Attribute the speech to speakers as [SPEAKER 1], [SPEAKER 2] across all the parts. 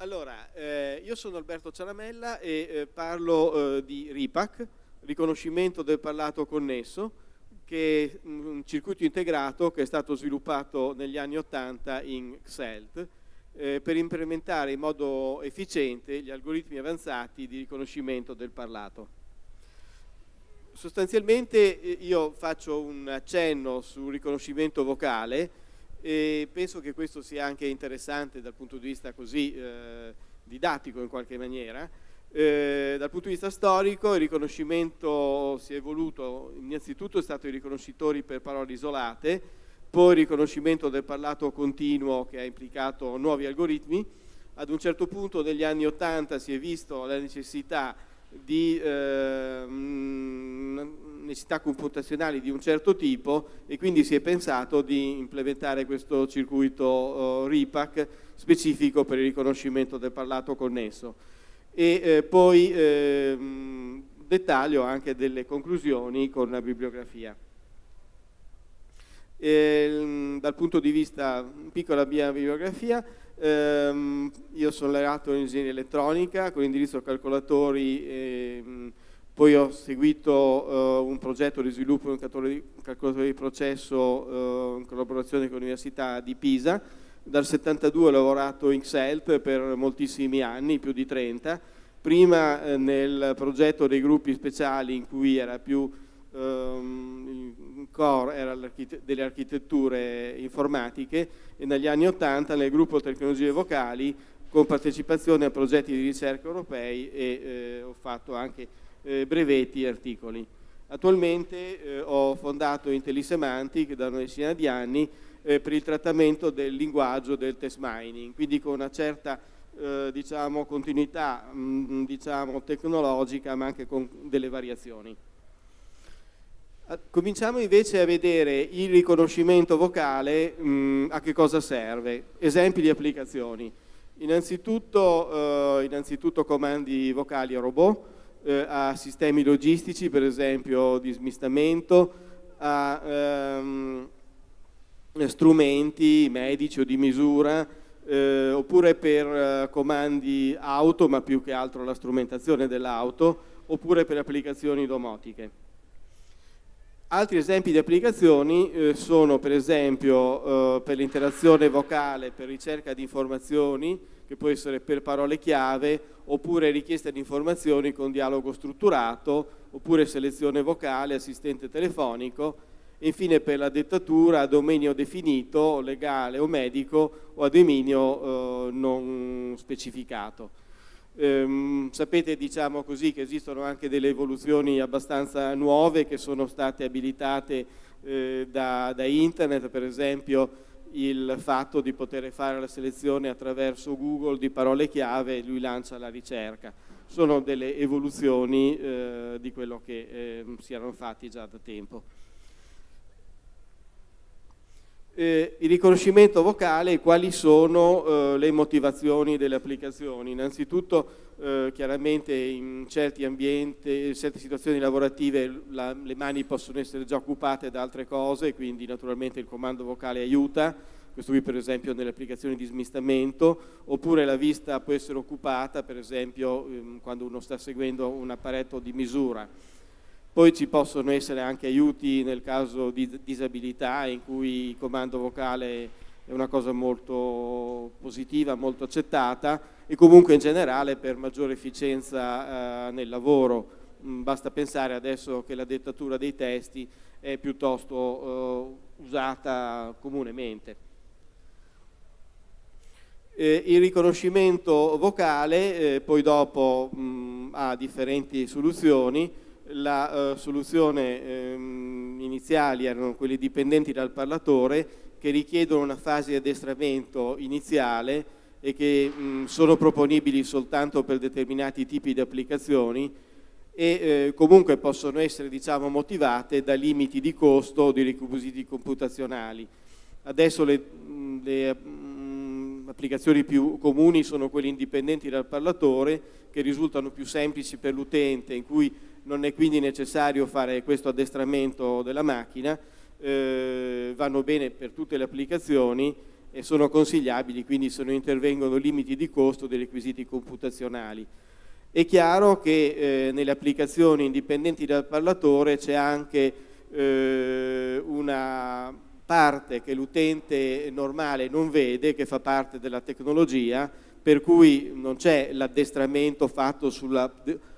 [SPEAKER 1] Allora, eh, io sono Alberto Ciaramella e eh, parlo eh, di RIPAC, riconoscimento del parlato connesso, che è un circuito integrato che è stato sviluppato negli anni 80 in XELT eh, per implementare in modo efficiente gli algoritmi avanzati di riconoscimento del parlato. Sostanzialmente eh, io faccio un accenno sul riconoscimento vocale e penso che questo sia anche interessante dal punto di vista così eh, didattico in qualche maniera. Eh, dal punto di vista storico il riconoscimento si è evoluto, innanzitutto è stato i riconoscitori per parole isolate, poi il riconoscimento del parlato continuo che ha implicato nuovi algoritmi, ad un certo punto negli anni 80 si è visto la necessità di eh, necessità computazionali di un certo tipo e quindi si è pensato di implementare questo circuito uh, RIPAC specifico per il riconoscimento del parlato connesso. E eh, poi eh, dettaglio anche delle conclusioni con la bibliografia. E, dal punto di vista, piccola mia bibliografia, ehm, io sono laureato in ingegneria elettronica con indirizzo calcolatori e, poi ho seguito uh, un progetto di sviluppo di un calcolatore, di processo uh, in collaborazione con l'Università di Pisa. Dal 72 ho lavorato in XELT per moltissimi anni, più di 30. Prima eh, nel progetto dei gruppi speciali in cui era più um, il core era delle architetture informatiche e negli anni 80 nel gruppo tecnologie vocali con partecipazione a progetti di ricerca europei e eh, ho fatto anche eh, brevetti e articoli. Attualmente eh, ho fondato Intellisemantic da una decina di anni eh, per il trattamento del linguaggio del test mining, quindi con una certa eh, diciamo, continuità mh, mm, diciamo, tecnologica ma anche con delle variazioni. Cominciamo invece a vedere il riconoscimento vocale mh, mm, a che cosa serve, esempi di applicazioni. Innanzitutto, eh, innanzitutto comandi vocali a robot, eh, a sistemi logistici, per esempio di smistamento, a ehm, strumenti medici o di misura, eh, oppure per eh, comandi auto, ma più che altro la strumentazione dell'auto, oppure per applicazioni domotiche. Altri esempi di applicazioni eh, sono per esempio eh, per l'interazione vocale, per ricerca di informazioni, che può essere per parole chiave, oppure richiesta di informazioni con dialogo strutturato, oppure selezione vocale, assistente telefonico, e infine per la dettatura a dominio definito, legale o medico, o a dominio eh, non specificato. Ehm, sapete diciamo così, che esistono anche delle evoluzioni abbastanza nuove che sono state abilitate eh, da, da, internet, per esempio il fatto di poter fare la selezione attraverso Google di parole chiave e lui lancia la ricerca. Sono delle evoluzioni eh, di quello che eh, si erano fatti già da tempo. Eh, il riconoscimento vocale, quali sono eh, le motivazioni delle applicazioni? Innanzitutto eh, chiaramente in certi ambienti, in certe situazioni lavorative la, le mani possono essere già occupate da altre cose, quindi naturalmente il comando vocale aiuta, questo qui per esempio nelle applicazioni di smistamento, oppure la vista può essere occupata per esempio ehm, quando uno sta seguendo un apparecchio di misura. Poi ci possono essere anche aiuti nel caso di disabilità in cui il comando vocale è una cosa molto positiva, molto accettata e comunque in generale per maggiore efficienza eh, nel lavoro. Mm, basta pensare adesso che la dettatura dei testi è piuttosto eh, usata comunemente. Eh, il riconoscimento vocale eh, poi dopo mh, mm, ha differenti soluzioni, la uh, soluzione ehm, iniziali erano quelle dipendenti dal parlatore che richiedono una fase di addestramento iniziale e che mh, sono proponibili soltanto per determinati tipi di applicazioni e eh, comunque possono essere diciamo, motivate da limiti di costo o di requisiti computazionali. Adesso le, le mh, applicazioni più comuni sono quelle indipendenti dal parlatore che risultano più semplici per l'utente in cui non è quindi necessario fare questo addestramento della macchina, eh, vanno bene per tutte le applicazioni e sono consigliabili, quindi se non intervengono limiti di costo dei requisiti computazionali. È chiaro che eh, nelle applicazioni indipendenti dal parlatore c'è anche eh, una parte che l'utente normale non vede, che fa parte della tecnologia, per cui non c'è l'addestramento fatto sulla,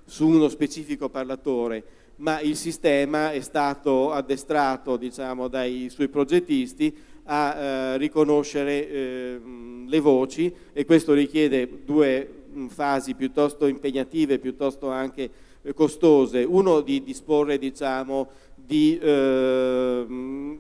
[SPEAKER 1] su uno specifico parlatore, ma il sistema è stato addestrato diciamo, dai suoi progettisti a eh, riconoscere eh, le voci e questo richiede due fasi piuttosto impegnative, piuttosto anche eh, costose. Uno di disporre diciamo, di eh,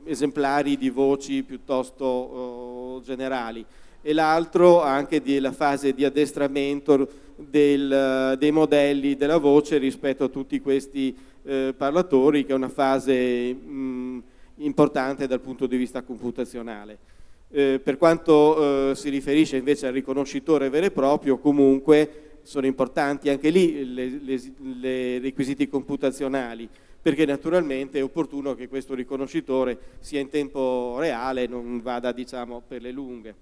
[SPEAKER 1] esemplari di voci piuttosto oh, generali e l'altro anche della fase di addestramento del, dei modelli della voce rispetto a tutti questi eh, parlatori che è una fase mh, importante dal punto di vista computazionale. Eh, per quanto eh, si riferisce invece al riconoscitore vero e proprio, comunque sono importanti anche lì i requisiti computazionali, perché naturalmente è opportuno che questo riconoscitore sia in tempo reale non vada diciamo, per le lunghe.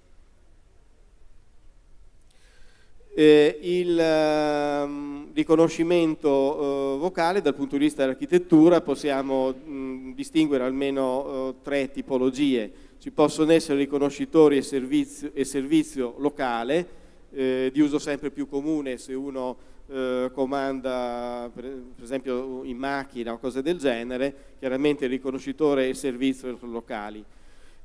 [SPEAKER 1] Eh, il eh, riconoscimento eh, vocale dal punto di vista dell'architettura possiamo mh, distinguere almeno eh, tre tipologie. Ci possono essere riconoscitori e servizio, e servizio locale, eh, di uso sempre più comune se uno eh, comanda per, per, esempio in macchina o cose del genere, chiaramente il riconoscitore e servizio locali.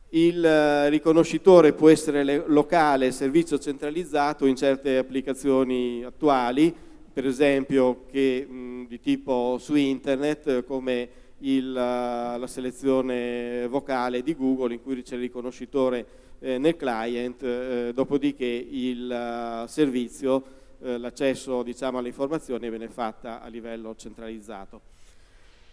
[SPEAKER 1] Il eh, riconoscitore può essere locale, servizio centralizzato in certe applicazioni attuali, per esempio che, mh, di tipo su internet come il, la selezione vocale di Google in cui c'è il riconoscitore eh, nel client, eh, dopodiché il uh, servizio, eh, l'accesso diciamo, alle informazioni viene fatta a livello centralizzato.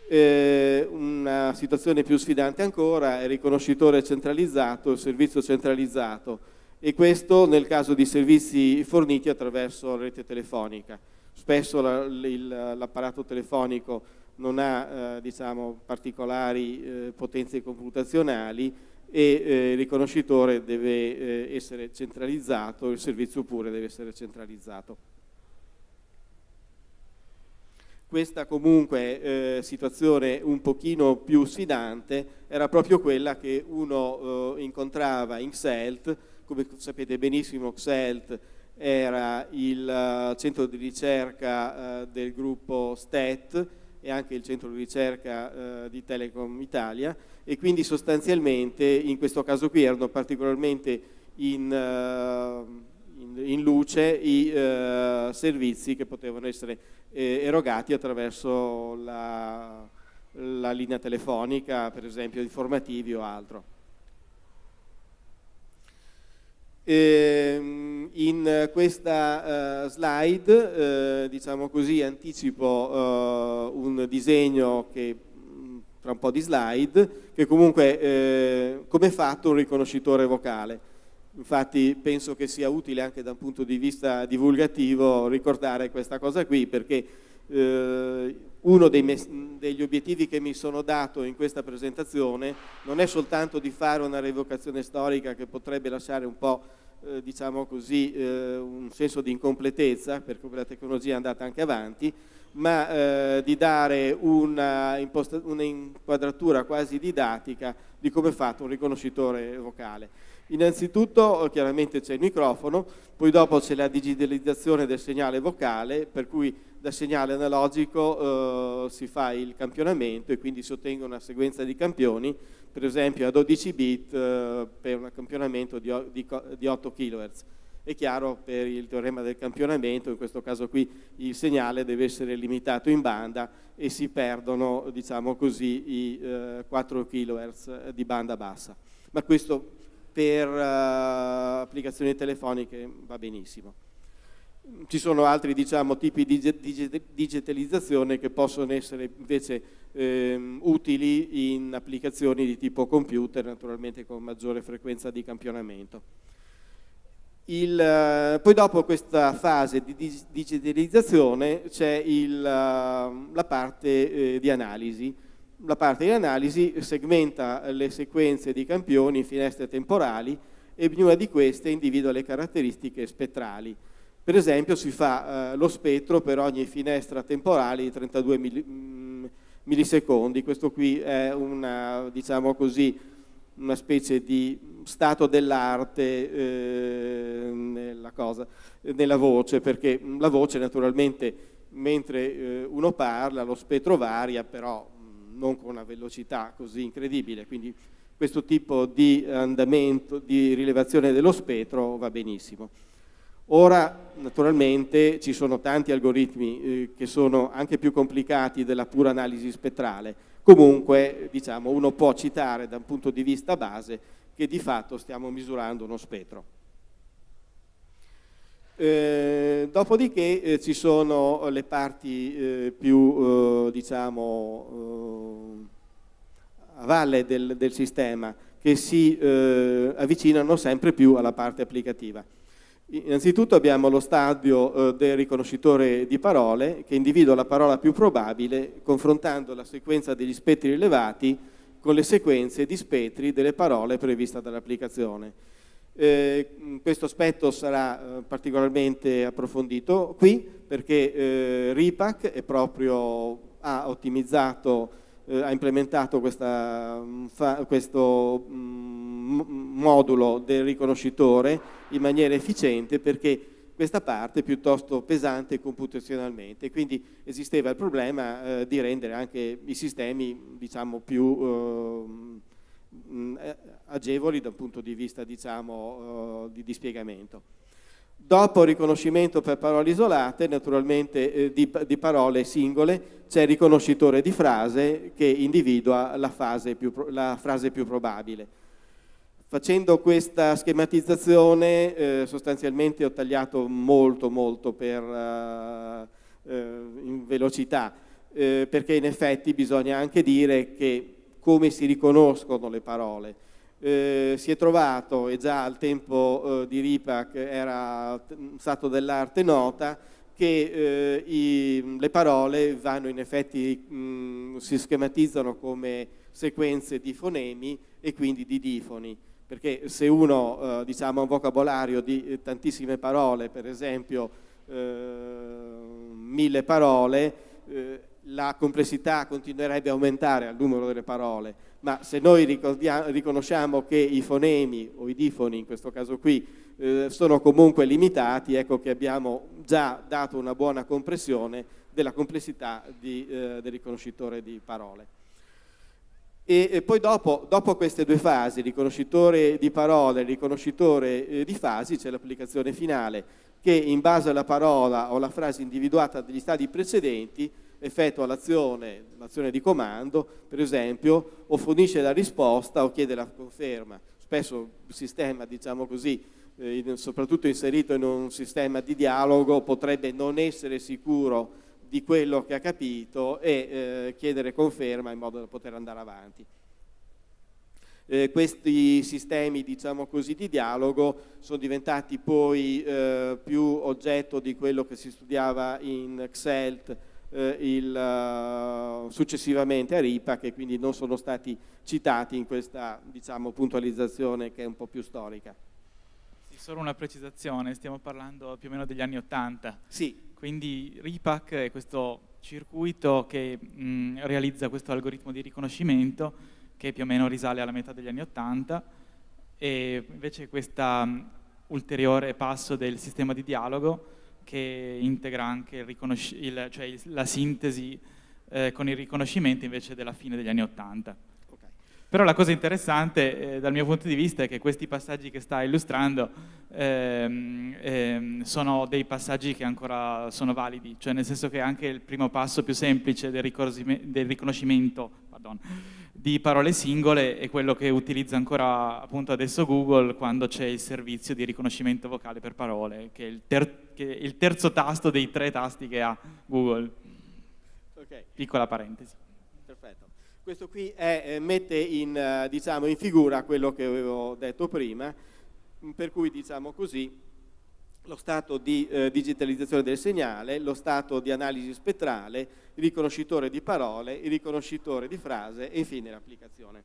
[SPEAKER 1] Eh, una situazione più sfidante ancora è il riconoscitore centralizzato, il servizio centralizzato e questo nel caso di servizi forniti attraverso la rete telefonica. Spesso l'apparato telefonico non ha eh, diciamo, particolari eh, potenze computazionali e eh, il riconoscitore deve eh, essere centralizzato, il servizio pure deve essere centralizzato. Questa comunque eh, situazione un pochino più sfidante era proprio quella che uno eh, incontrava in XELT, come sapete benissimo XELT era il uh, centro di ricerca uh, del gruppo STET e anche il centro di ricerca uh, di Telecom Italia. E quindi sostanzialmente in questo caso qui erano particolarmente in, in, in luce i servizi che potevano essere eh, erogati attraverso la, la linea telefonica, per esempio informativi o altro. Ehm, in questa uh, slide, uh, diciamo così, anticipo uh, un disegno che mm, tra un po' di slide, che comunque come è fatto un riconoscitore vocale. Infatti penso che sia utile anche da un punto di vista divulgativo ricordare questa cosa qui perché uno dei degli obiettivi che mi sono dato in questa presentazione non è soltanto di fare una revocazione storica che potrebbe lasciare un po' eh, diciamo così, eh, un senso di incompletezza perché la tecnologia è andata anche avanti, ma eh, di dare una, una inquadratura quasi didattica di come è fatto un riconoscitore vocale. Innanzitutto chiaramente c'è il microfono, poi dopo c'è la digitalizzazione del segnale vocale, per cui da segnale analogico eh, si fa il campionamento e quindi si ottenga una sequenza di campioni, per esempio a 12 bit eh, per un campionamento di, di, di 8 kHz. È chiaro per il teorema del campionamento, in questo caso qui il segnale deve essere limitato in banda e si perdono, diciamo così, i eh, 4 kHz di banda bassa. Ma questo per uh, applicazioni telefoniche va benissimo. Ci sono altri diciamo, tipi di digitalizzazione che possono essere invece ehm, utili in applicazioni di tipo computer, naturalmente con maggiore frequenza di campionamento. Il, uh, poi dopo questa fase di digitalizzazione c'è uh, la parte eh, di analisi, la parte di analisi segmenta le sequenze di campioni in finestre temporali e ognuna di queste individua le caratteristiche spettrali. Per esempio si fa eh, lo spettro per ogni finestra temporale di 32 mm, millisecondi, questo qui è una, diciamo così, una specie di stato dell'arte eh, nella, nella, voce, perché la voce naturalmente mentre eh, uno parla lo spettro varia, però non con una velocità così incredibile, quindi questo tipo di andamento, di rilevazione dello spettro va benissimo. Ora naturalmente ci sono tanti algoritmi eh, che sono anche più complicati della pura analisi spettrale, comunque diciamo, uno può citare da un punto di vista base che di fatto stiamo misurando uno spettro. Eh, dopodiché eh, ci sono le parti eh, più eh, diciamo eh, a valle del, del, sistema che si avvicinano sempre più alla parte applicativa. Innanzitutto abbiamo lo stadio del riconoscitore di parole che individua la parola più probabile confrontando la sequenza degli spettri rilevati con le sequenze di spettri delle parole previste dall'applicazione. Eh, questo aspetto sarà eh, particolarmente approfondito qui perché eh, RIPAC proprio, ha ottimizzato eh, ha implementato questa, mm, fa, questo mm, modulo del riconoscitore in maniera efficiente perché questa parte è piuttosto pesante computazionalmente, quindi esisteva il problema eh, di rendere anche i sistemi diciamo, più eh, mm, agevoli dal punto di vista diciamo, eh, di dispiegamento. Dopo riconoscimento per parole isolate, naturalmente eh, di, di, parole singole, c'è il riconoscitore di frase che individua la, più, la frase più probabile. Facendo questa schematizzazione eh, sostanzialmente ho tagliato molto molto per, uh, uh, in velocità, eh, perché in effetti bisogna anche dire che come si riconoscono le parole eh, si è trovato, e già al tempo eh, di Ripac era stato dell'arte nota, che eh, i, le parole vanno in effetti, mh, si schematizzano come sequenze di fonemi e quindi di difoni, perché se uno eh, diciamo, ha un vocabolario di eh, tantissime parole, per esempio mille parole, la complessità continuerebbe a aumentare al numero delle parole, ma se noi riconosciamo che i fonemi o i difoni in questo caso qui eh, sono comunque limitati, ecco che abbiamo già dato una buona compressione della complessità di, eh, del riconoscitore di parole. E, e poi dopo, dopo, queste due fasi, riconoscitore di parole e riconoscitore eh, di fasi, c'è l'applicazione finale che in base alla parola o alla frase individuata dagli stadi precedenti effettua l'azione, l'azione di comando, per esempio, o fornisce la risposta o chiede la conferma. Spesso il sistema, diciamo così, eh, soprattutto inserito in un sistema di dialogo, potrebbe non essere sicuro di quello che ha capito e eh, chiedere conferma in modo da poter andare avanti. Eh, questi sistemi diciamo così, di dialogo sono diventati poi eh, più oggetto di quello che si studiava in XELT eh, il, uh, successivamente a RIPA che quindi non sono stati citati in questa diciamo, puntualizzazione che è un po' più storica.
[SPEAKER 2] Sì, solo una precisazione, stiamo parlando più o meno degli anni Ottanta.
[SPEAKER 1] Sì.
[SPEAKER 2] Quindi RIPAC è questo circuito che mh, realizza questo algoritmo di riconoscimento che più o meno risale alla metà degli anni Ottanta e invece questo ulteriore passo del sistema di dialogo che integra anche il il, cioè il, la sintesi eh, con il riconoscimento invece della fine degli anni Ottanta. Okay. Però la cosa interessante eh, dal mio punto di vista è che questi passaggi che sta illustrando ehm, ehm, sono dei passaggi che ancora sono validi, cioè nel senso che anche il primo passo più semplice del, del riconoscimento pardon, di parole singole è quello che utilizza ancora appunto adesso Google quando c'è il servizio di riconoscimento vocale per parole, che è il, ter che è il terzo tasto dei tre tasti che ha Google. Okay. Piccola parentesi.
[SPEAKER 1] Perfetto. Questo qui è, eh, mette in, uh, diciamo, in figura quello che avevo detto prima, per cui diciamo così lo stato di eh, digitalizzazione del segnale, lo stato di analisi spettrale, il riconoscitore di parole, il riconoscitore di frase e infine l'applicazione.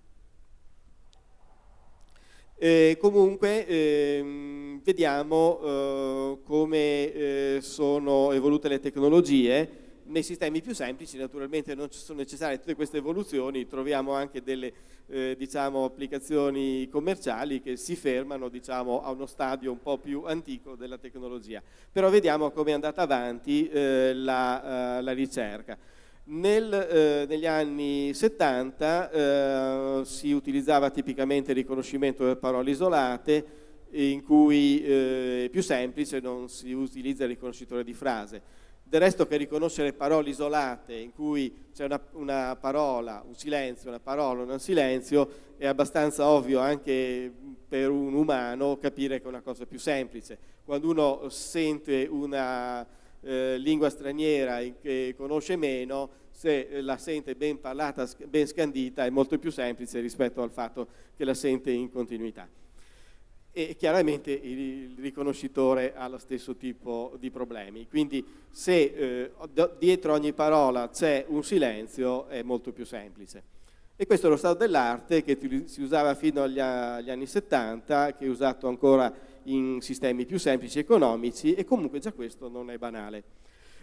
[SPEAKER 1] E comunque ehm, vediamo eh, come eh, sono evolute le tecnologie. Nei sistemi più semplici naturalmente non ci sono necessarie tutte queste evoluzioni, troviamo anche delle eh, diciamo, applicazioni commerciali che si fermano diciamo, a uno stadio un po' più antico della tecnologia. Però vediamo come è andata avanti eh, la, eh, la ricerca. Nel, eh, negli anni 70 eh, si utilizzava tipicamente il riconoscimento delle parole isolate, in cui eh, è più semplice, non si utilizza il riconoscitore di frase. Del resto che riconoscere parole isolate in cui c'è una, una, parola, un silenzio, una parola, un silenzio, è abbastanza ovvio anche per un umano capire che è una cosa più semplice. Quando uno sente una eh, lingua straniera che conosce meno, se la sente ben parlata, ben scandita, è molto più semplice rispetto al fatto che la sente in continuità. E chiaramente il riconoscitore ha lo stesso tipo di problemi. Quindi se eh, dietro ogni parola c'è un silenzio è molto più semplice. E questo è lo stato dell'arte che si usava fino agli, agli anni 70, che è usato ancora in sistemi più semplici economici e comunque già questo non è banale.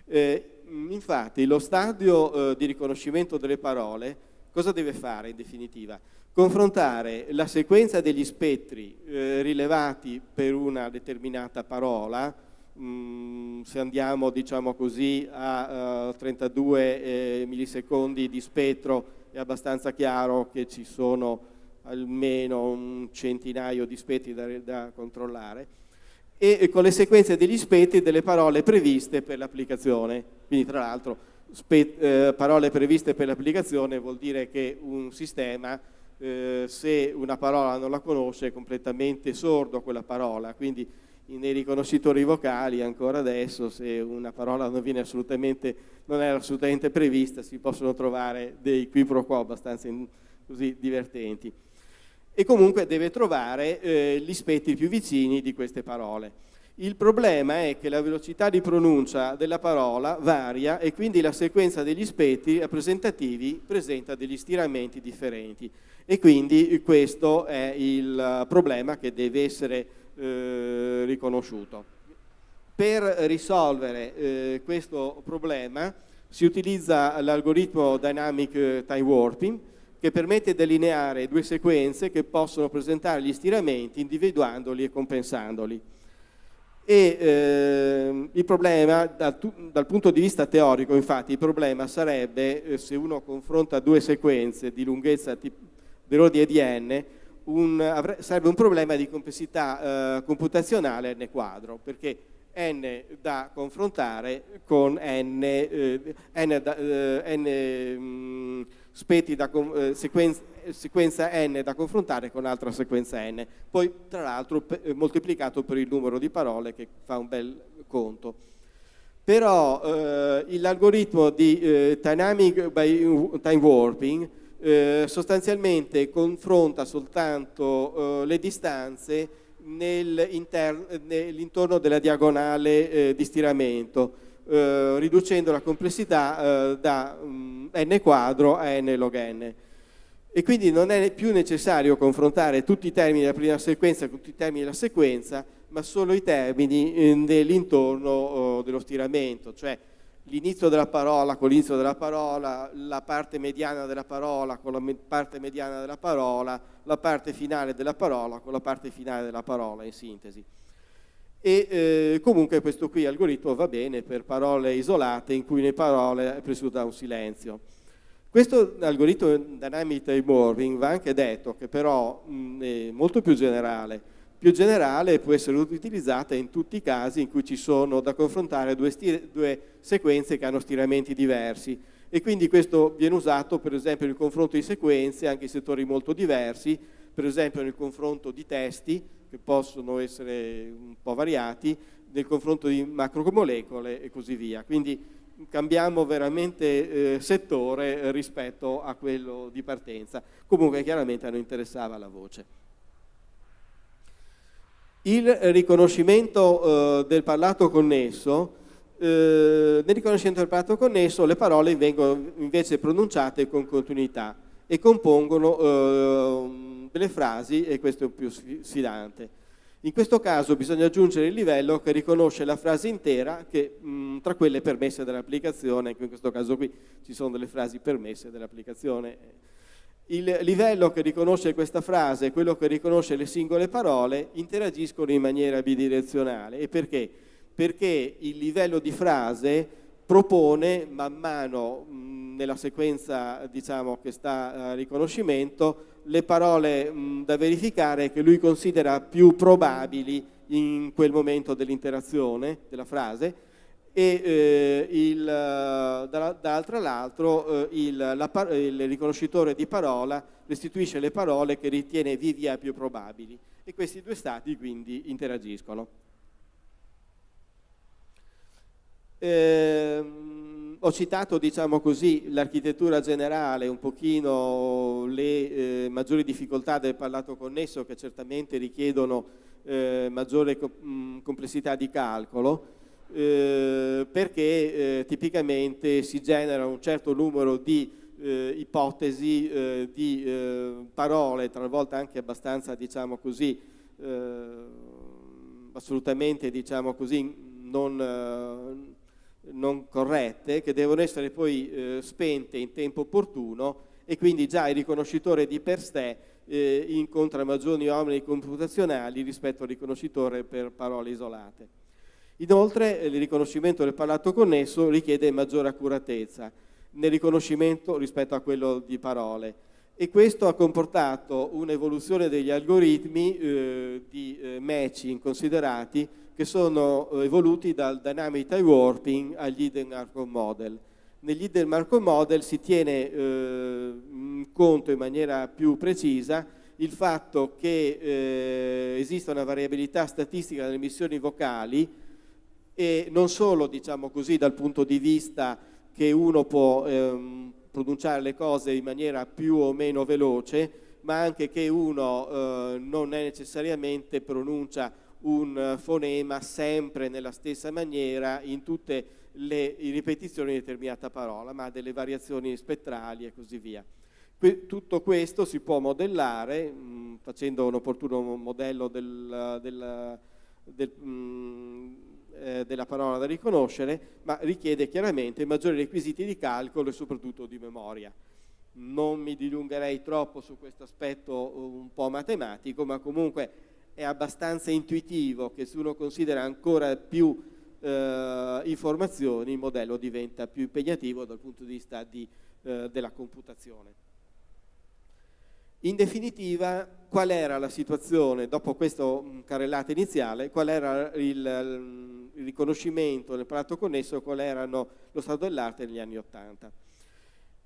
[SPEAKER 1] Eh, infatti lo stadio eh, di riconoscimento delle parole cosa deve fare in definitiva? Confrontare la sequenza degli spettri eh, rilevati per una determinata parola, mh, mm, se andiamo diciamo così a uh, 32 eh, millisecondi di spettro è abbastanza chiaro che ci sono almeno un centinaio di spettri da, da controllare, e con le sequenze degli spettri delle parole previste per l'applicazione. Quindi tra l'altro eh, parole previste per l'applicazione vuol dire che un sistema eh, se una parola non la conosce è completamente sordo quella parola, quindi nei riconoscitori vocali ancora adesso se una parola non, viene assolutamente, non è assolutamente prevista si possono trovare dei qui pro quo abbastanza in, così divertenti e comunque deve trovare eh, gli spettri più vicini di queste parole. Il problema è che la velocità di pronuncia della parola varia e quindi la sequenza degli spettri rappresentativi presenta degli stiramenti differenti e quindi questo è il problema che deve essere eh, riconosciuto. Per risolvere eh, questo problema si utilizza l'algoritmo Dynamic Time Warping che permette di delineare due sequenze che possono presentare gli stiramenti individuandoli e compensandoli. E eh, il problema, dal, dal, punto di vista teorico, infatti, il problema sarebbe eh, se uno confronta due sequenze di lunghezza dell'ordine di n, un, sarebbe un problema di complessità eh, computazionale n quadro, perché n da confrontare con n, eh, n, da, eh, n mh, mm, spetti da eh, sequenza, sequenza, n da confrontare con altra sequenza n, poi tra l'altro eh, moltiplicato per il numero di parole che fa un bel conto. Però eh, l'algoritmo di eh, Dynamic by Time Warping eh, sostanzialmente confronta soltanto eh, le distanze nell'intorno della diagonale di stiramento, eh, riducendo la complessità eh, da um, n quadro a n log n. E quindi non è più necessario confrontare tutti i termini della prima sequenza con tutti i termini della sequenza, ma solo i termini eh, nell'intorno oh, dello stiramento, cioè l'inizio della parola con l'inizio della parola, la parte mediana della parola con la parte mediana della parola, la parte finale della parola con la parte finale della parola, in sintesi e eh, comunque questo qui algoritmo va bene per parole isolate in cui le parole è presciuta un silenzio. Questo algoritmo Dynamic Time Warping va anche detto che però mh, è molto più generale. Più generale può essere utilizzata in tutti i casi in cui ci sono da confrontare due, due sequenze che hanno stiramenti diversi e quindi questo viene usato per esempio nel confronto di sequenze anche in settori molto diversi, per esempio nel confronto di testi che possono essere un po' variati nel confronto di macromolecole e così via. Quindi cambiamo veramente eh, settore rispetto a quello di partenza. Comunque chiaramente a noi interessava la voce. Il riconoscimento eh, del parlato connesso, eh, nel riconoscimento del parlato connesso le parole vengono invece pronunciate con continuità e compongono eh, delle frasi e questo è più sfidante. In questo caso bisogna aggiungere il livello che riconosce la frase intera che, mh, tra quelle permesse dall'applicazione, in questo caso qui ci sono delle frasi permesse dall'applicazione. Il livello che riconosce questa frase e quello che riconosce le singole parole interagiscono in maniera bidirezionale. E perché? Perché il livello di frase propone man mano mh, nella sequenza diciamo, che sta a riconoscimento le parole mh, da verificare che lui considera più probabili in quel momento dell'interazione della frase e eh, dall'altro lato eh, il, il, riconoscitore di parola restituisce le parole che ritiene via più probabili e questi due stati quindi interagiscono. Eh, ho citato diciamo così, l'architettura generale, un pochino le eh, maggiori difficoltà del parlato connesso che certamente richiedono eh, maggiore co mh, complessità di calcolo, eh, perché eh, tipicamente si genera un certo numero di eh, ipotesi, eh, di parole, talvolta anche abbastanza, diciamo così, assolutamente, diciamo così, non non corrette che devono essere poi spente in tempo opportuno e quindi già il riconoscitore di per sé eh, incontra maggiori oneri computazionali rispetto al riconoscitore per parole isolate. Inoltre il riconoscimento del parlato connesso richiede maggiore accuratezza nel riconoscimento rispetto a quello di parole e questo ha comportato un'evoluzione degli algoritmi eh, di eh, matching considerati che sono eh, evoluti dal Dynamic Time Warping agli Hidden Markov Model. Negli Hidden Markov Model si tiene eh, in conto in maniera più precisa il fatto che eh, esiste una variabilità statistica nelle emissioni vocali e non solo, diciamo così, dal punto di vista che uno può ehm, pronunciare le cose in maniera più o meno veloce, ma anche che uno eh, non necessariamente pronuncia un fonema sempre nella stessa maniera in tutte le ripetizioni di determinata parola, ma delle variazioni spettrali e così via. tutto questo si può modellare mh, mm, facendo un opportuno modello del, del, del, mh, mm, eh, della parola da riconoscere, ma richiede chiaramente maggiori requisiti di calcolo e soprattutto di memoria. Non mi dilungherei troppo su questo aspetto un po' matematico, ma comunque è abbastanza intuitivo che se uno considera ancora più eh, informazioni il modello diventa più impegnativo dal punto di vista di, eh, della computazione. In definitiva, qual era la situazione, dopo questa mm, carrellata iniziale, qual era il, il riconoscimento nel prato connesso, qual erano lo stato dell'arte negli anni Ottanta?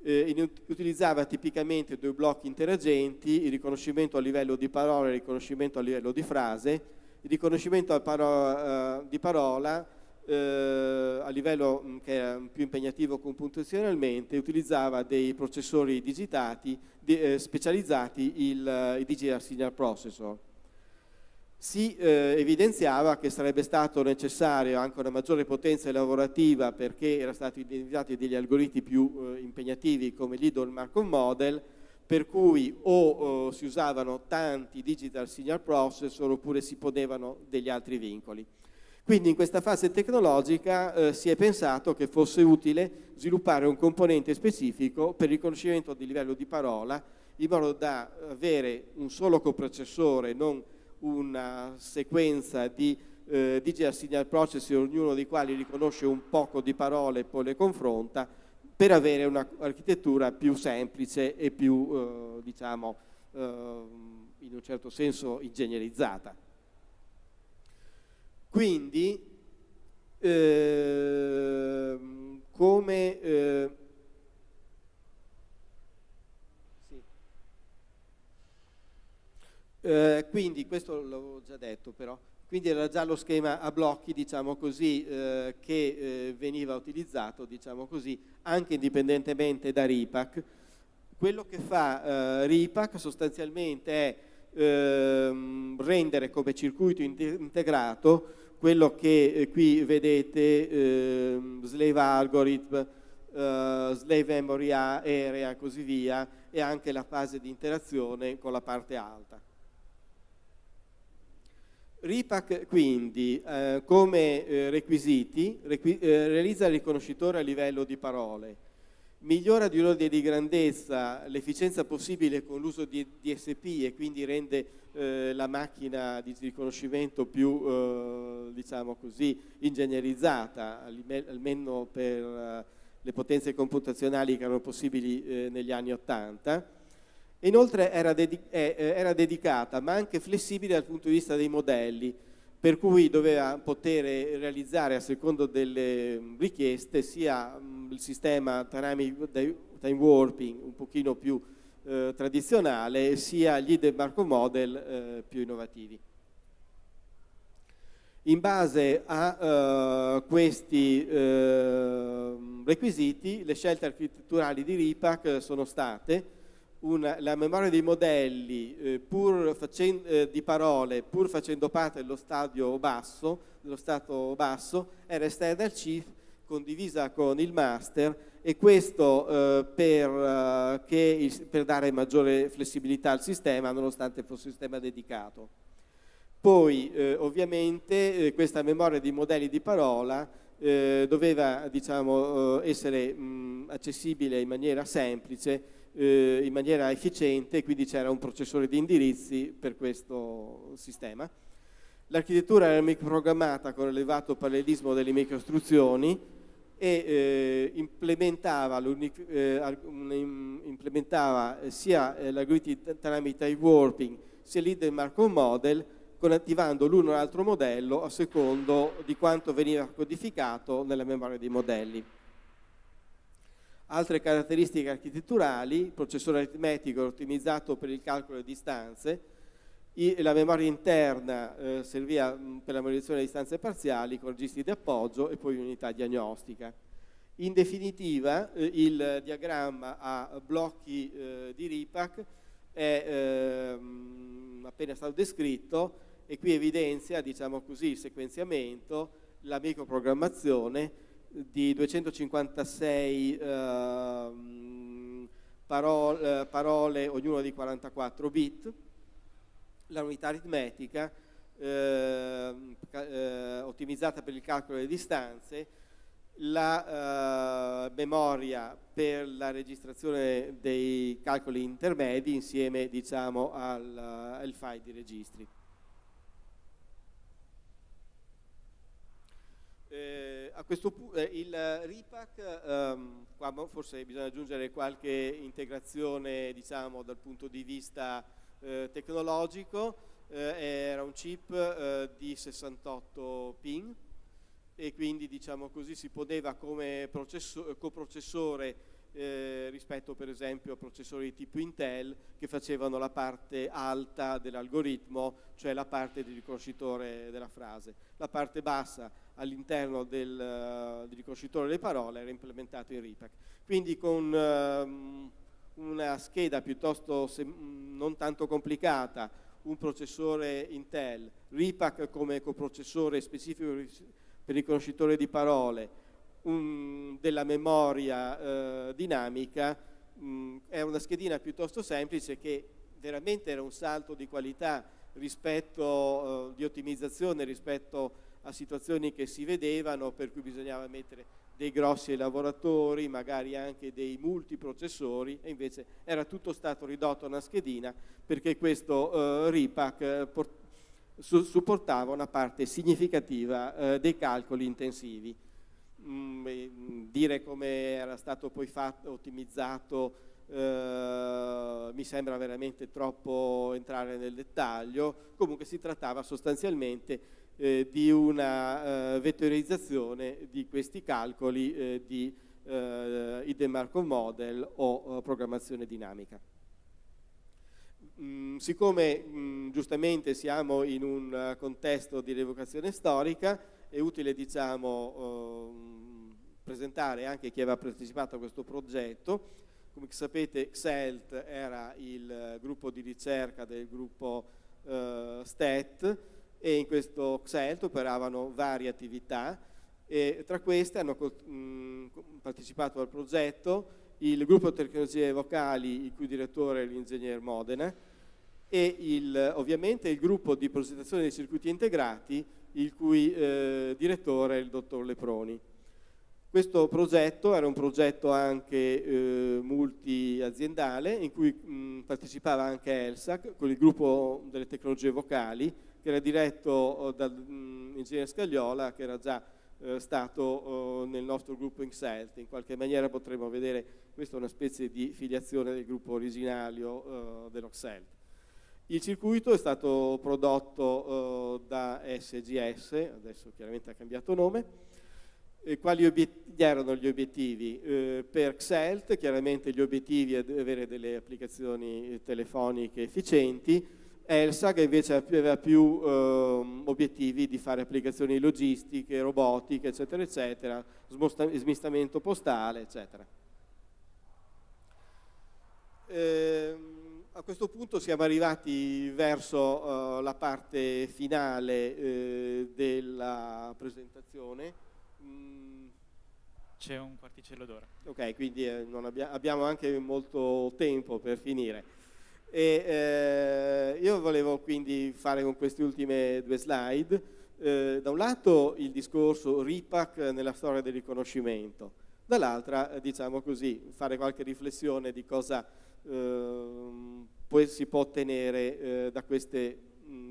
[SPEAKER 1] eh, utilizzava tipicamente due blocchi interagenti, il riconoscimento a livello di parola e il riconoscimento a livello di frase. Il riconoscimento paro uh, di parola uh, a livello mh, che era più impegnativo computazionalmente utilizzava dei processori digitati di, eh, specializzati, il, il Digital Signal Processor si eh, evidenziava che sarebbe stato necessario anche una maggiore potenza lavorativa perché erano stati identificati degli algoritmi più eh, impegnativi come l'Idol Markov Model per cui o eh, si usavano tanti digital signal processor oppure si ponevano degli altri vincoli. Quindi in questa fase tecnologica eh, si è pensato che fosse utile sviluppare un componente specifico per il riconoscimento di livello di parola in modo da avere un solo coprocessore, non una sequenza di eh, digital signal processing, ognuno dei quali riconosce un poco di parole e poi le confronta, per avere un'architettura più semplice e più, eh, diciamo, eh, in un certo senso ingegnerizzata. Quindi, ehm, come eh, quindi, questo l'avevo già detto però, quindi era già lo schema a blocchi, diciamo così, eh, che eh, veniva utilizzato, diciamo così, anche indipendentemente da RIPAC. Quello che fa eh, RIPAC sostanzialmente è ehm, rendere come circuito integrato quello che eh, qui vedete, ehm, slave algorithm, eh, slave memory area e così via, e anche la fase di interazione con la parte alta. RIPAC quindi eh, come eh, requisiti requi eh, realizza il riconoscitore a livello di parole, migliora di un ordine di grandezza l'efficienza possibile con l'uso di DSP e quindi rende eh, la macchina di riconoscimento più eh, diciamo così ingegnerizzata almeno per eh, le potenze computazionali che erano possibili negli anni 80 Inoltre era, dedic eh, era, dedicata ma anche flessibile dal punto di vista dei modelli, per cui doveva poter realizzare a secondo delle richieste sia mh, il sistema time warping un pochino più eh, tradizionale, sia gli hidden Markov model eh, più innovativi. In base a uh, questi uh, requisiti, le scelte architetturali di RIPAC sono state una, la memoria dei modelli eh, facendo, eh, di parole, pur facendo parte dello stadio basso, dello stato basso, era esterna al CIF, condivisa con il master e questo eh, per, eh, il, per, dare maggiore flessibilità al sistema nonostante fosse un sistema dedicato. Poi eh, ovviamente eh, questa memoria di modelli di parola doveva diciamo, essere mh, accessibile in maniera semplice eh, in maniera efficiente, quindi c'era un processore di indirizzi per questo sistema. L'architettura era microprogrammata con elevato parallelismo delle microistruzioni e eh, implementava, eh, implementava, sia eh, l'algoritmo tramite warping sia l'hidden Markov model attivando l'uno o l'altro modello a secondo di quanto veniva codificato nella memoria dei modelli. Altre caratteristiche architetturali, il processore aritmetico ottimizzato per il calcolo di distanze, la memoria interna eh, serviva mm, per la memorizzazione di distanze parziali con registri di appoggio e poi unità diagnostica. In definitiva eh, il diagramma a blocchi eh, di RIPAC è ehm, appena stato descritto e qui evidenzia diciamo così, il sequenziamento, la microprogrammazione di 256 eh, parole, parole, ognuno di 44 bit, la unità aritmetica eh, eh, ottimizzata per il calcolo delle distanze, la eh, memoria per la registrazione dei calcoli intermedi insieme diciamo, al, al file di registri. Eh, a questo punto eh, il RIPAC, ehm, qua forse bisogna aggiungere qualche integrazione diciamo, dal punto di vista eh, tecnologico, eh, era un chip eh, di 68 pin e quindi diciamo così, si poneva come coprocessore eh, rispetto per esempio a processori di tipo Intel che facevano la parte alta dell'algoritmo, cioè la parte di riconoscitore della frase. La parte bassa all'interno del, del, riconoscitore delle parole era implementato in RIPAC. Quindi con um, una scheda piuttosto non tanto complicata, un processore Intel, RIPAC come coprocessore specifico per il riconoscitore di parole, un, della memoria eh, dinamica, mh, è una schedina piuttosto semplice che veramente era un salto di qualità rispetto, eh, di ottimizzazione rispetto a situazioni che si vedevano per cui bisognava mettere dei grossi lavoratori, magari anche dei multiprocessori e invece era tutto stato ridotto a una schedina perché questo eh, RIPAC eh, su supportava una parte significativa eh, dei calcoli intensivi. Mm, dire come era stato poi fatto, ottimizzato eh, mi sembra veramente troppo entrare nel dettaglio, comunque si trattava sostanzialmente eh, di una eh, vettorizzazione di questi calcoli eh, di eh, hidden Markov model o programmazione dinamica. Mm, siccome mm, giustamente siamo in un contesto di rievocazione storica, è utile diciamo, ehm, presentare anche chi aveva partecipato a questo progetto. Come sapete XELT era il gruppo di ricerca del gruppo eh, STET, e in questo XELT operavano varie attività e tra queste hanno mh, partecipato al progetto il gruppo tecnologie vocali, il cui direttore è l'ingegner Modena, e il, ovviamente il gruppo di progettazione dei circuiti integrati, il cui eh, direttore è il dottor Leproni. Questo progetto era un progetto anche eh, multiaziendale in cui mh, partecipava anche ELSAC con il gruppo delle tecnologie vocali che era diretto dall'ingegnere Scagliola che era già eh, stato eh, nel nostro gruppo INXELT. In qualche maniera potremmo vedere questa è una specie di filiazione del gruppo originario eh, dell'Oxelt. Il circuito è stato prodotto eh, da SGS, adesso chiaramente ha cambiato nome, e quali erano gli obiettivi? Eh, per XELT chiaramente gli obiettivi è avere delle applicazioni telefoniche efficienti, ELSA che invece aveva più eh, obiettivi di fare applicazioni logistiche, robotiche, eccetera, eccetera, smistamento postale, eccetera. Eh, a questo punto siamo arrivati verso uh, la parte finale eh, della presentazione.
[SPEAKER 2] C'è un quarticello d'ora.
[SPEAKER 1] Ok, quindi eh, abbia, abbiamo anche molto tempo per finire. E, eh, io volevo quindi fare con queste ultime due slide, eh, da un lato il discorso RIPAC nella storia del riconoscimento, dall'altra, eh, diciamo così, fare qualche riflessione di cosa poi si può ottenere eh, da queste,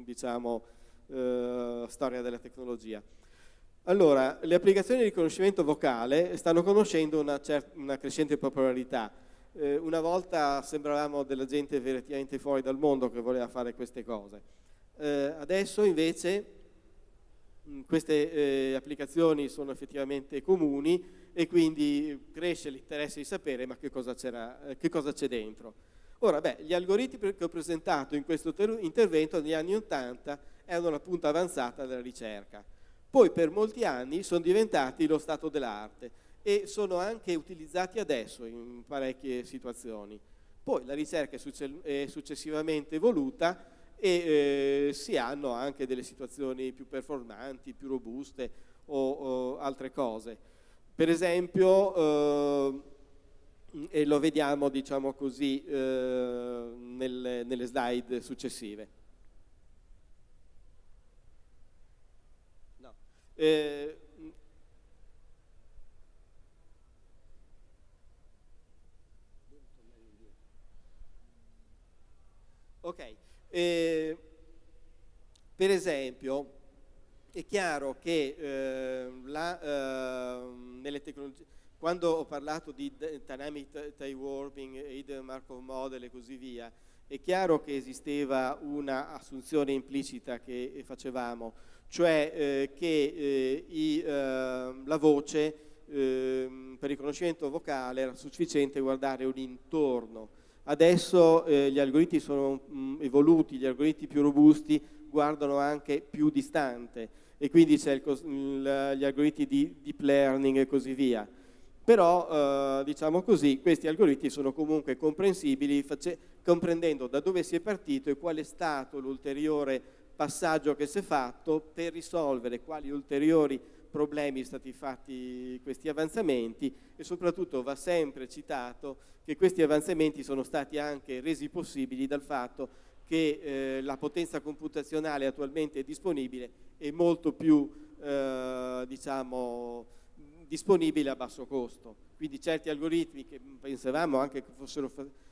[SPEAKER 1] diciamo, eh, storia della tecnologia. Allora, le applicazioni di riconoscimento vocale stanno conoscendo una, una crescente popolarità. Eh, una volta sembravamo della gente veramente fuori dal mondo che voleva fare queste cose. Eh, adesso invece mh, queste eh, applicazioni sono effettivamente comuni e quindi cresce l'interesse di sapere ma che cosa eh, c'è dentro. Ora, beh, gli algoritmi che ho presentato in questo intervento negli anni 80 erano la punta avanzata della ricerca poi per molti anni sono diventati lo stato dell'arte e sono anche utilizzati adesso in parecchie situazioni. Poi la ricerca è successivamente evoluta e eh, si hanno anche delle situazioni più performanti, più robuste o, o altre cose. Per esempio, eh, e lo vediamo diciamo così eh, nelle, nelle slide successive. Eh, ok, eh, per esempio è chiaro che eh, la, eh, nelle tecnologie, quando ho parlato di Dynamic Tie Warping, Hidden Markov Model e così via, è chiaro che esisteva una assunzione implicita che facevamo, cioè eh, che eh, i, eh, la voce ehm, per riconoscimento vocale era sufficiente guardare un intorno. Adesso eh, gli algoritmi sono mh, mm, evoluti, gli algoritmi più robusti guardano anche più distante e quindi c'è gli algoritmi di deep learning e così via. Però eh, diciamo così questi algoritmi sono comunque comprensibili comprendendo da dove si è partito e qual è stato l'ulteriore passaggio che si è fatto per risolvere quali ulteriori problemi sono stati fatti questi avanzamenti e soprattutto va sempre citato che questi avanzamenti sono stati anche resi possibili dal fatto che eh, la potenza computazionale attualmente disponibile è molto più eh, diciamo disponibile a basso costo. Quindi certi algoritmi che pensavamo anche che fossero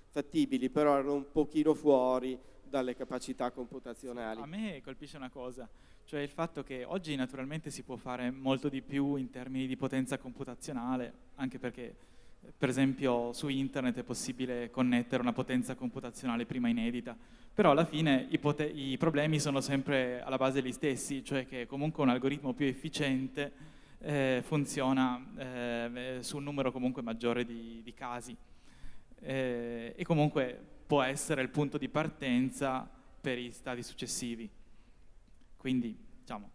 [SPEAKER 1] fattibili, però erano un pochino fuori dalle capacità computazionali.
[SPEAKER 2] A me colpisce una cosa, cioè il fatto che oggi naturalmente si può fare molto di più in termini di potenza computazionale, anche perché per esempio su internet è possibile connettere una potenza computazionale prima inedita, però alla fine i, i problemi sono sempre alla base gli stessi, cioè che comunque un algoritmo più efficiente eh, funziona eh, su un numero comunque maggiore di, di casi eh, e comunque può essere il punto di partenza per i stadi successivi. Quindi, diciamo...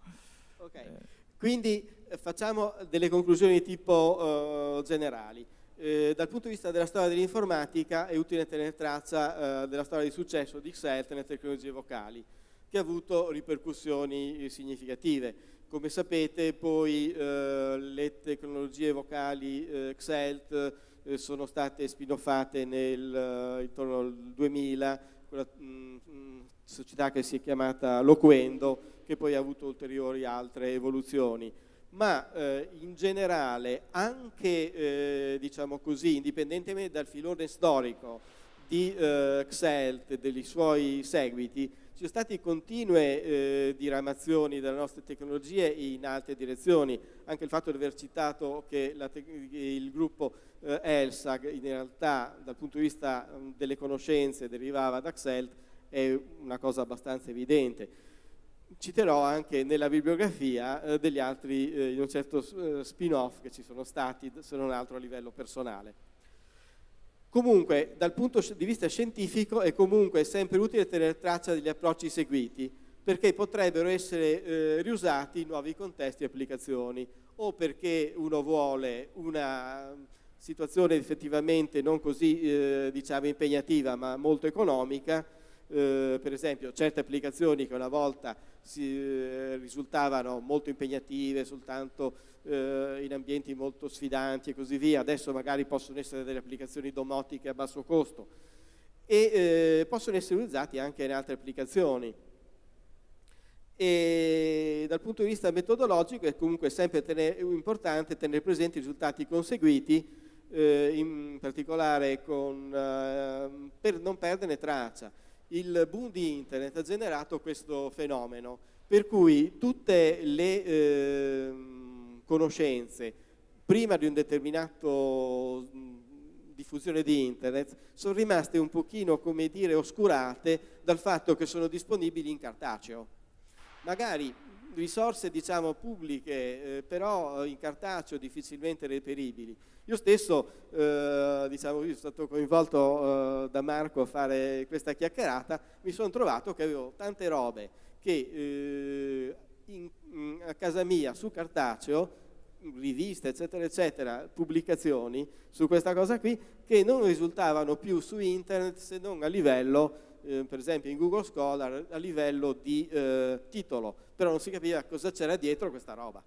[SPEAKER 1] Okay. Eh, Quindi eh, facciamo delle conclusioni di tipo generali. Eh, dal punto di vista della storia dell'informatica è utile tenere traccia eh, della storia di successo di XELT nelle tecnologie vocali, che ha avuto ripercussioni significative. Come sapete poi eh, le tecnologie vocali eh, XELT eh, sono state spinoffate nel, eh, intorno al 2000, quella mh, mm, mm, società che si è chiamata Loquendo, che poi ha avuto ulteriori altre evoluzioni. Ma eh, in generale, anche eh, diciamo così, indipendentemente dal filone storico di eh, Xelt e dei suoi seguiti, ci sono state continue eh, diramazioni delle nostre tecnologie in altre direzioni, anche il fatto di aver citato che il gruppo eh, ELSAG in realtà dal punto di vista um, delle conoscenze derivava da Xelt è una cosa abbastanza evidente. Citerò anche nella bibliografia eh, degli altri, eh, in un certo eh, spin-off che ci sono stati, se non altro a livello personale. Comunque, dal punto di vista scientifico è comunque sempre utile tenere traccia degli approcci seguiti, perché potrebbero essere eh, riusati in nuovi contesti e applicazioni, o perché uno vuole una situazione effettivamente non così eh, diciamo impegnativa ma molto economica, eh, per esempio certe applicazioni che una volta si, eh, risultavano molto impegnative soltanto eh, in ambienti molto sfidanti e così via, adesso magari possono essere delle applicazioni domotiche a basso costo e eh, possono essere utilizzati anche in altre applicazioni. E dal punto di vista metodologico è comunque sempre tenere, importante tenere presenti i risultati conseguiti, eh, in particolare con, per non perderne traccia. Il boom di internet ha generato questo fenomeno, per cui tutte le eh, conoscenze prima di un determinato diffusione di internet sono rimaste un pochino, come dire, oscurate dal fatto che sono disponibili in cartaceo. Magari risorse diciamo pubbliche eh, però in cartaceo difficilmente reperibili. Io stesso eh, diciamo, io sono stato coinvolto eh, da Marco a fare questa chiacchierata, mi sono trovato che avevo tante robe che eh, in, in, a casa mia su cartaceo riviste eccetera eccetera, pubblicazioni su questa cosa qui che non risultavano più su internet se non a livello eh, per esempio in Google Scholar a livello di eh, titolo, però non si capiva cosa c'era dietro questa roba.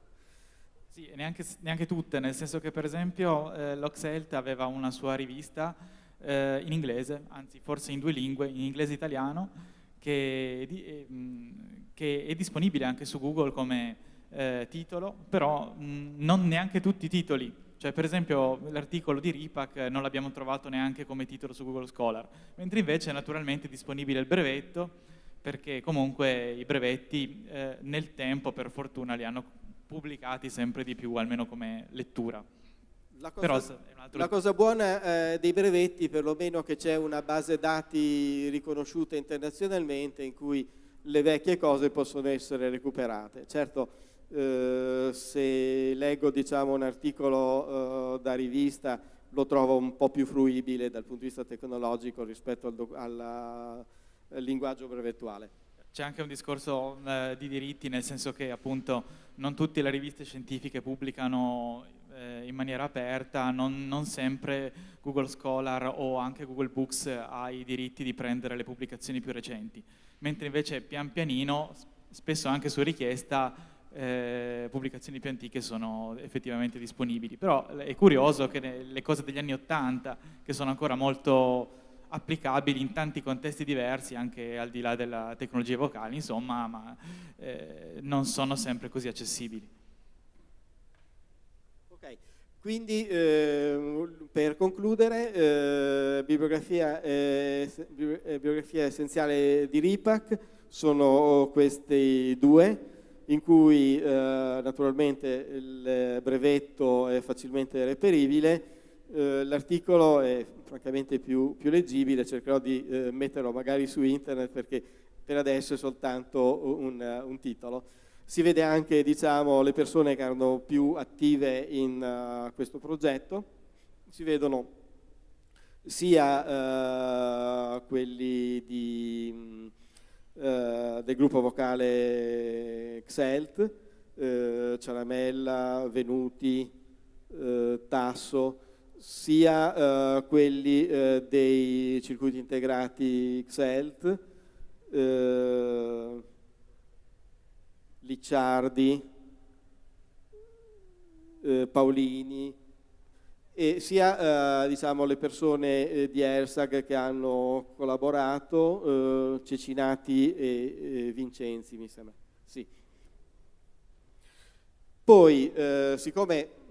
[SPEAKER 2] Sì, neanche, neanche, tutte, nel senso che per esempio eh, l'Oxelt aveva una sua rivista eh, in inglese, anzi forse in due lingue, in inglese e italiano, che, eh, che è disponibile anche su Google come eh, titolo, però mh, non neanche tutti i titoli. Cioè, per esempio, l'articolo di RIPAC non l'abbiamo trovato neanche come titolo su Google Scholar, mentre invece è naturalmente disponibile il brevetto, perché comunque i brevetti eh, nel tempo, per fortuna, li hanno pubblicati sempre di più, almeno come lettura.
[SPEAKER 1] La cosa, la cosa buona eh, dei brevetti, perlomeno che c'è una base dati riconosciuta internazionalmente in cui le vecchie cose possono essere recuperate. Certo, eh, se leggo diciamo, un articolo eh, da rivista lo trovo un po' più fruibile dal punto di vista tecnologico rispetto al, alla, al linguaggio brevettuale.
[SPEAKER 2] C'è anche un discorso eh, di diritti, nel senso che appunto non tutte le riviste scientifiche pubblicano eh, in maniera aperta, non, non, sempre Google Scholar o anche Google Books ha i diritti di prendere le pubblicazioni più recenti, mentre invece pian pianino, spesso anche su richiesta, eh, pubblicazioni più antiche sono effettivamente disponibili. Però è curioso che le cose degli anni Ottanta, che sono ancora molto applicabili in tanti contesti diversi, anche al di là della tecnologia vocale, insomma, ma eh, non sono sempre così accessibili.
[SPEAKER 1] Ok, quindi eh, per concludere, eh, bibliografia, eh, bibliografia essenziale di RIPAC sono questi due, in cui eh, naturalmente il brevetto è facilmente reperibile, eh, l'articolo è francamente più, più, leggibile, cercherò di eh, metterlo magari su internet perché per adesso è soltanto un, un titolo. Si vede anche diciamo, le persone che erano più attive in uh, questo progetto, si vedono sia uh, quelli di eh, del gruppo vocale Xelt, Ciaramella, Venuti, Tasso, sia eh, quelli eh, dei circuiti integrati Xelt, Licciardi, Paolini, e sia eh, diciamo, le persone eh, di ERSAG che hanno collaborato, eh, Cecinati e Vincenzi mi sembra. Sì. Poi, eh, siccome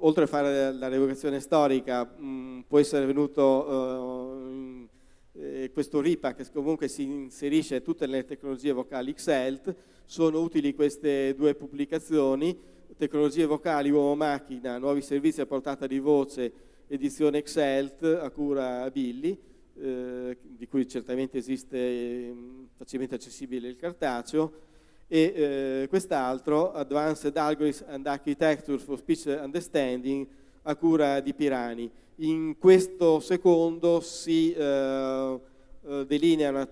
[SPEAKER 1] oltre a fare la rievocazione storica mh, può essere venuto eh, questo RIPA che comunque si inserisce tutte le tecnologie vocali XELT, sono utili queste due pubblicazioni, tecnologie vocali uomo-macchina, nuovi servizi a portata di voce, edizione XELT a cura Billy, eh, di cui certamente esiste eh, facilmente accessibile il cartaceo, e eh, quest'altro, Advanced Algorithms and Architecture for Speech Understanding, a cura di Pirani. In questo secondo si eh, eh delineano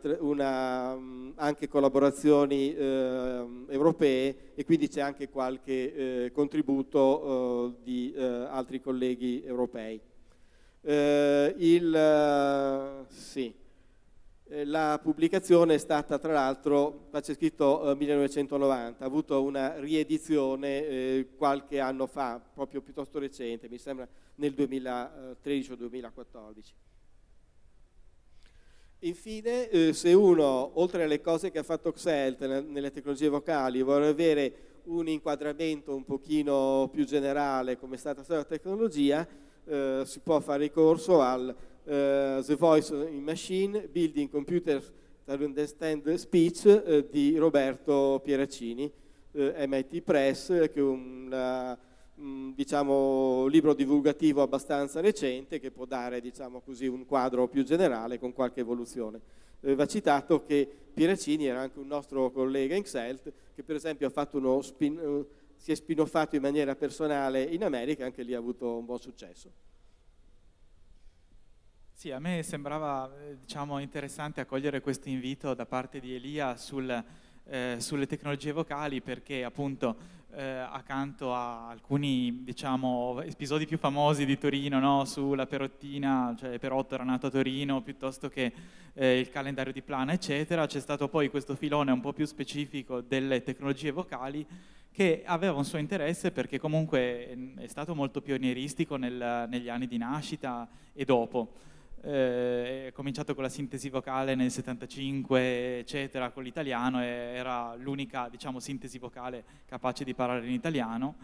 [SPEAKER 1] mm, anche collaborazioni eh, europee e quindi c'è anche qualche eh, contributo eh, di altri colleghi europei. il, sì. Eh, la pubblicazione è stata tra l'altro, c'è scritto eh, 1990, ha avuto una riedizione eh, qualche anno fa, proprio piuttosto recente, mi sembra nel 2013 o 2014. Infine, eh, se uno, oltre alle cose che ha fatto Xelt nelle tecnologie vocali, vuole avere un inquadramento un pochino più generale come è stata la tecnologia, eh, si può fare ricorso al The Voice in Machine, Building Computer to Understand Speech uh, di Roberto Pieraccini, uh, eh, MIT Press, che è un diciamo, libro divulgativo abbastanza recente che può dare diciamo così, un quadro più generale con qualche evoluzione. va citato che Pieraccini era anche un nostro collega in XELT che per esempio spin, si è spinoffato in maniera personale in America anche lì ha avuto un buon successo.
[SPEAKER 2] Sì, a me sembrava eh, diciamo, interessante accogliere questo invito da parte di Elia sul, eh, sulle tecnologie vocali perché appunto eh, accanto a alcuni diciamo, episodi più famosi di Torino no? sulla Perottina, cioè Perotto era nato a Torino piuttosto che eh, il calendario di Plana eccetera, c'è stato poi questo filone un po' più specifico delle tecnologie vocali che aveva un suo interesse perché comunque è stato molto pionieristico nel, negli anni di nascita e dopo eh, è cominciato con la sintesi vocale nel 75, eccetera, con l'italiano, era l'unica, diciamo, sintesi vocale capace di parlare in italiano.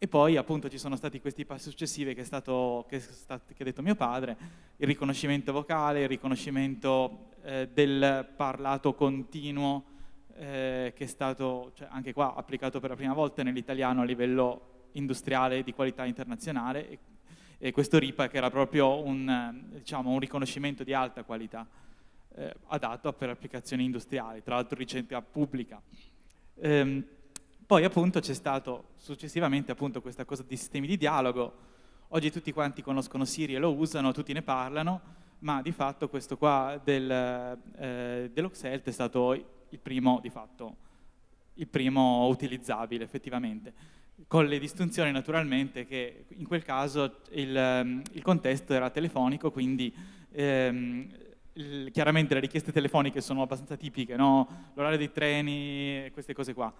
[SPEAKER 2] E poi appunto ci sono stati questi passi successivi che, stato, che, che ha detto mio padre, il riconoscimento vocale, il riconoscimento eh, del parlato continuo, eh, che è stato cioè, anche qua applicato per la prima volta nell'italiano a livello industriale di qualità internazionale e questo RIPA che era proprio un, diciamo, un riconoscimento di alta qualità eh, adatto per applicazioni industriali, tra l'altro ricerca pubblica. Ehm, poi appunto c'è stato successivamente appunto questa cosa di sistemi di dialogo, oggi tutti quanti conoscono Siri e lo usano, tutti ne parlano, ma di fatto questo qua del, eh, dell'Oxelt è stato il primo, di fatto, il primo utilizzabile effettivamente con le distinzioni naturalmente che in quel caso il, ehm, il contesto era telefonico, quindi ehm, il, chiaramente le richieste telefoniche sono abbastanza tipiche, no? l'orario dei treni, queste cose qua.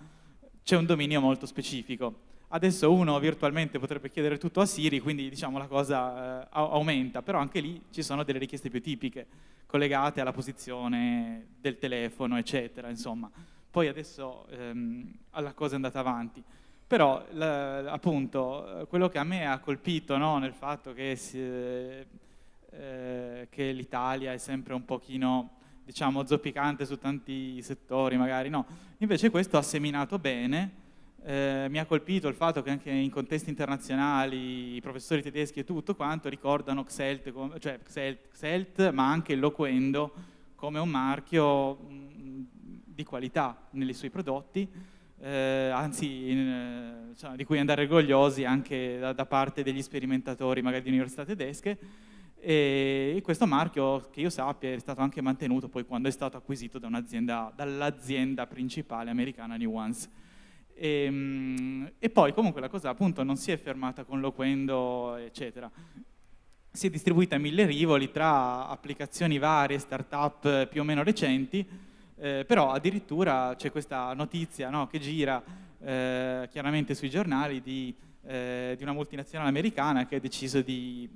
[SPEAKER 2] C'è un dominio molto specifico. Adesso uno virtualmente potrebbe chiedere tutto a Siri, quindi diciamo la cosa eh, aumenta, però anche lì ci sono delle richieste più tipiche, collegate alla posizione del telefono, eccetera, insomma. Poi adesso ehm, la cosa è andata avanti. Però appunto quello che a me ha colpito no, nel fatto che, eh, che l'Italia è sempre un pochino diciamo zoppicante su tanti settori magari, no, invece questo ha seminato bene, eh, mi ha colpito il fatto che anche in contesti internazionali i professori tedeschi e tutto quanto ricordano Xelt, cioè Xelt, Xelt ma anche il Loquendo come un marchio mh, di qualità nei suoi prodotti eh, anzi in, eh, insomma, di cui andare orgogliosi anche da, da, parte degli sperimentatori magari di università tedesche. E questo marchio che io sappia è stato anche mantenuto poi quando è stato acquisito da dall'azienda principale americana Nuance e, ehm, e, poi comunque la cosa appunto non si è fermata con Loquendo eccetera. Si è distribuita a mille rivoli tra applicazioni varie, start-up più o meno recenti eh, però addirittura c'è questa notizia no, che gira eh, chiaramente sui giornali di eh, di una multinazionale americana che ha deciso di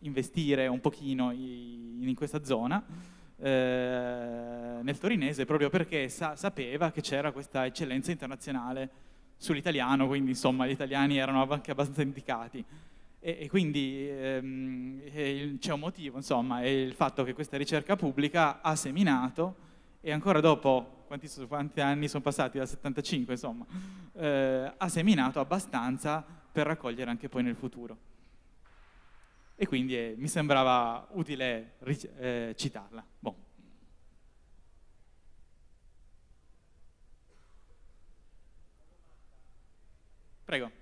[SPEAKER 2] investire un pochino in, in questa zona eh, nel torinese proprio perché sa sapeva che c'era questa eccellenza internazionale sull'italiano, quindi insomma gli italiani erano anche abbastanza indicati. E, e quindi ehm, c'è un motivo, insomma, è il fatto che questa ricerca pubblica ha seminato e ancora dopo, quanti, quanti anni sono passati, dal 75 insomma, eh, ha seminato abbastanza per raccogliere anche poi nel futuro. E quindi eh, mi sembrava utile eh, citarla. Bon. Prego.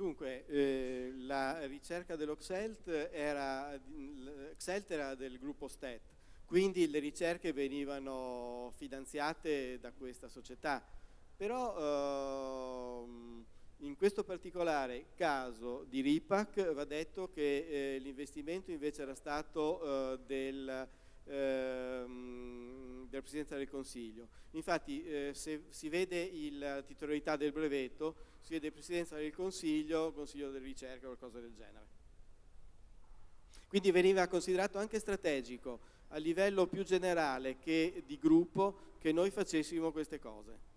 [SPEAKER 1] Dunque, eh, la ricerca dell'Oxelt era, era del gruppo STET, quindi le ricerche venivano finanziate da questa società, però ehm, in questo particolare caso di RIPAC va detto che eh, l'investimento invece era stato eh, del ehm, della Presidenza del Consiglio. Infatti eh, se si vede la titolarità del brevetto, si vede Presidenza del Consiglio, Consiglio della Ricerca o qualcosa del genere. Quindi veniva considerato anche strategico a livello più generale che di gruppo che noi facessimo queste cose.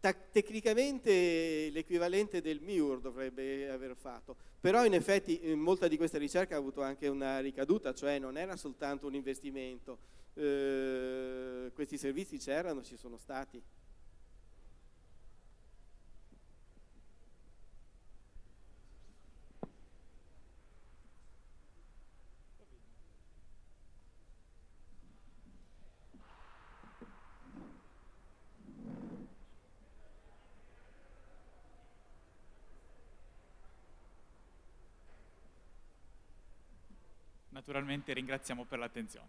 [SPEAKER 1] Tecnicamente l'equivalente del MIUR dovrebbe aver fatto, però in effetti in molta di questa ricerca ha avuto anche una ricaduta, cioè non era soltanto un investimento, eh, questi servizi c'erano, ci sono stati.
[SPEAKER 2] Naturalmente ringraziamo per l'attenzione.